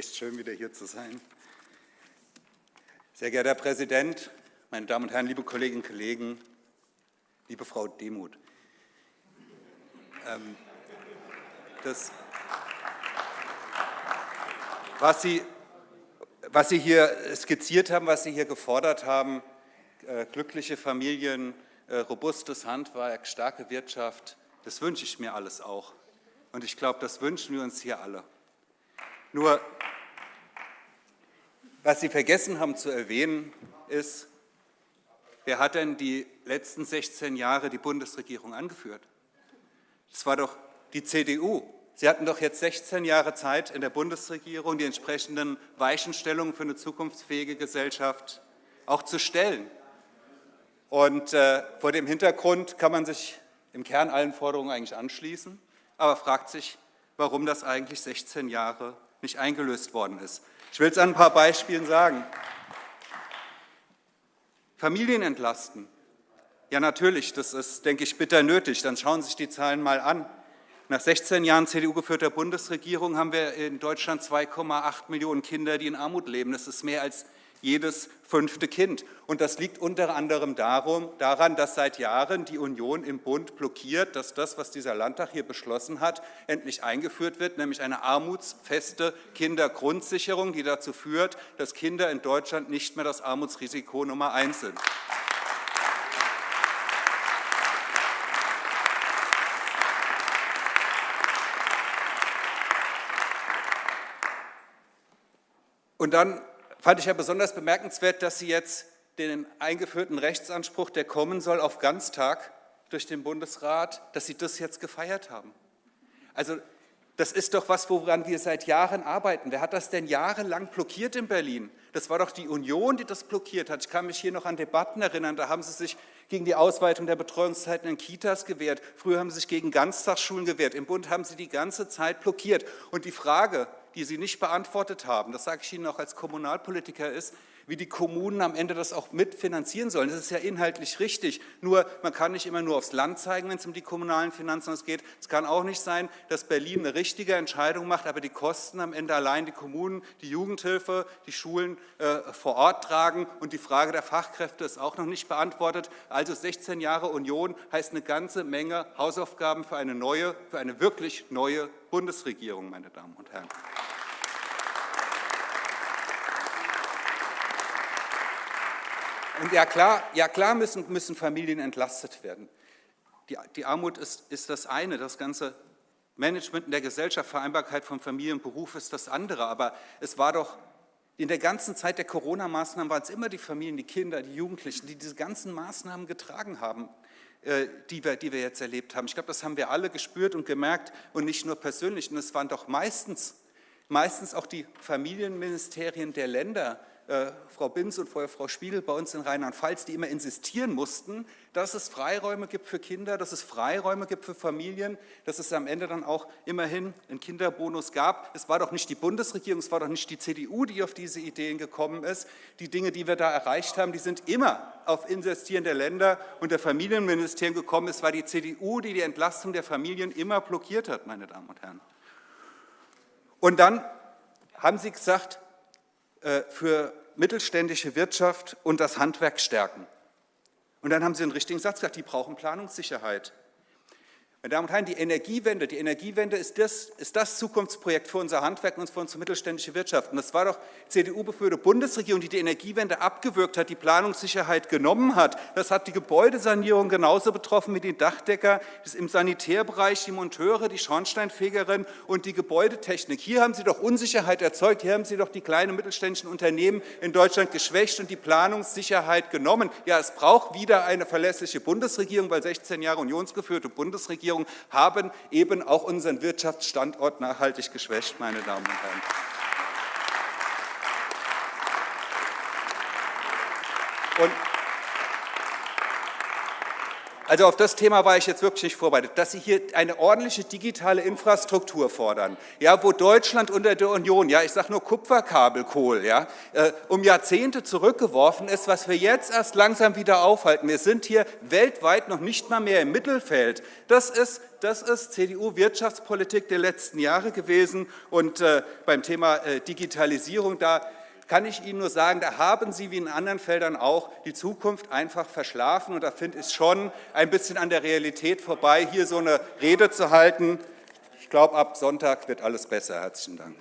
echt schön, wieder hier zu sein. Sehr geehrter Herr Präsident, meine Damen und Herren, liebe Kolleginnen und Kollegen, liebe Frau Demuth. Ähm, das, was Sie, was Sie hier skizziert haben, was Sie hier gefordert haben, äh, glückliche Familien, äh, robustes Handwerk, starke Wirtschaft, das wünsche ich mir alles auch. Und ich glaube, das wünschen wir uns hier alle. Nur, was Sie vergessen haben zu erwähnen, ist, wer hat denn die letzten 16 Jahre die Bundesregierung angeführt? Das war doch die CDU. Sie hatten doch jetzt 16 Jahre Zeit in der Bundesregierung, die entsprechenden Weichenstellungen für eine zukunftsfähige Gesellschaft auch zu stellen. Und äh, vor dem Hintergrund kann man sich im Kern allen Forderungen eigentlich anschließen, aber fragt sich, warum das eigentlich 16 Jahre nicht eingelöst worden ist. Ich will es an ein paar Beispielen sagen. Familien entlasten. Ja, natürlich, das ist, denke ich, bitter nötig. Dann schauen Sie sich die Zahlen mal an. Nach 16 Jahren CDU-geführter Bundesregierung haben wir in Deutschland 2,8 Millionen Kinder, die in Armut leben. Das ist mehr als jedes fünfte Kind. Und das liegt unter anderem darum, daran, dass seit Jahren die Union im Bund blockiert, dass das, was dieser Landtag hier beschlossen hat, endlich eingeführt wird, nämlich eine armutsfeste Kindergrundsicherung, die dazu führt, dass Kinder in Deutschland nicht mehr das Armutsrisiko Nummer eins sind. Und dann fand ich ja besonders bemerkenswert, dass Sie jetzt den eingeführten Rechtsanspruch, der kommen soll auf Ganztag durch den Bundesrat, dass Sie das jetzt gefeiert haben. Also das ist doch was, woran wir seit Jahren arbeiten. Wer hat das denn jahrelang blockiert in Berlin? Das war doch die Union, die das blockiert hat. Ich kann mich hier noch an Debatten erinnern, da haben sie sich gegen die Ausweitung der Betreuungszeiten in Kitas gewehrt. Früher haben sie sich gegen Ganztagsschulen gewehrt. Im Bund haben sie die ganze Zeit blockiert. Und die Frage, die Sie nicht beantwortet haben, das sage ich Ihnen auch als Kommunalpolitiker, ist, wie die Kommunen am Ende das auch mitfinanzieren sollen. Das ist ja inhaltlich richtig. Nur, man kann nicht immer nur aufs Land zeigen, wenn es um die kommunalen Finanzen geht. Es kann auch nicht sein, dass Berlin eine richtige Entscheidung macht, aber die Kosten am Ende allein die Kommunen, die Jugendhilfe, die Schulen äh, vor Ort tragen. Und die Frage der Fachkräfte ist auch noch nicht beantwortet. Also 16 Jahre Union heißt eine ganze Menge Hausaufgaben für eine neue, für eine wirklich neue Bundesregierung, meine Damen und Herren. Und ja klar, ja klar müssen, müssen Familien entlastet werden. Die, die Armut ist, ist das eine, das ganze Management in der Gesellschaft, Vereinbarkeit von Familie und Beruf ist das andere. Aber es war doch in der ganzen Zeit der Corona-Maßnahmen waren es immer die Familien, die Kinder, die Jugendlichen, die diese ganzen Maßnahmen getragen haben, äh, die wir, die wir jetzt erlebt haben. Ich glaube, das haben wir alle gespürt und gemerkt und nicht nur persönlich. Und es waren doch meistens, meistens auch die Familienministerien der Länder, äh, Frau Binz und vorher Frau Spiegel bei uns in Rheinland-Pfalz, die immer insistieren mussten, dass es Freiräume gibt für Kinder, dass es Freiräume gibt für Familien, dass es am Ende dann auch immerhin einen Kinderbonus gab. Es war doch nicht die Bundesregierung, es war doch nicht die CDU, die auf diese Ideen gekommen ist. Die Dinge, die wir da erreicht haben, die sind immer auf Insistieren der Länder und der Familienministerien gekommen. Es war die CDU, die die Entlastung der Familien immer blockiert hat, meine Damen und Herren. Und dann haben Sie gesagt, äh, für mittelständische Wirtschaft und das Handwerk stärken. Und dann haben Sie einen richtigen Satz gesagt, die brauchen Planungssicherheit. Meine Damen und Herren, die Energiewende, die Energiewende ist das, ist das Zukunftsprojekt für unser Handwerk und für unsere mittelständische Wirtschaft. Und das war doch CDU-beführte Bundesregierung, die die Energiewende abgewürgt hat, die Planungssicherheit genommen hat. Das hat die Gebäudesanierung genauso betroffen wie die Dachdecker, das im Sanitärbereich die Monteure, die Schornsteinfegerin und die Gebäudetechnik. Hier haben Sie doch Unsicherheit erzeugt, hier haben Sie doch die kleinen mittelständischen Unternehmen in Deutschland geschwächt und die Planungssicherheit genommen. Ja, es braucht wieder eine verlässliche Bundesregierung, weil 16 Jahre unionsgeführte Bundesregierung Regierung haben eben auch unseren Wirtschaftsstandort nachhaltig geschwächt, meine Damen und Herren. Und Also auf das Thema war ich jetzt wirklich nicht vorbereitet, dass Sie hier eine ordentliche digitale Infrastruktur fordern, ja, wo Deutschland unter der Union, ja, ich sage nur Kupferkabelkohl, ja, äh, um Jahrzehnte zurückgeworfen ist, was wir jetzt erst langsam wieder aufhalten. Wir sind hier weltweit noch nicht mal mehr im Mittelfeld. Das ist das ist CDU-Wirtschaftspolitik der letzten Jahre gewesen. Und äh, beim Thema äh, Digitalisierung, da kann ich Ihnen nur sagen, da haben Sie wie in anderen Feldern auch die Zukunft einfach verschlafen. Und da finde ich es schon ein bisschen an der Realität vorbei, hier so eine Rede zu halten. Ich glaube, ab Sonntag wird alles besser. Herzlichen Dank.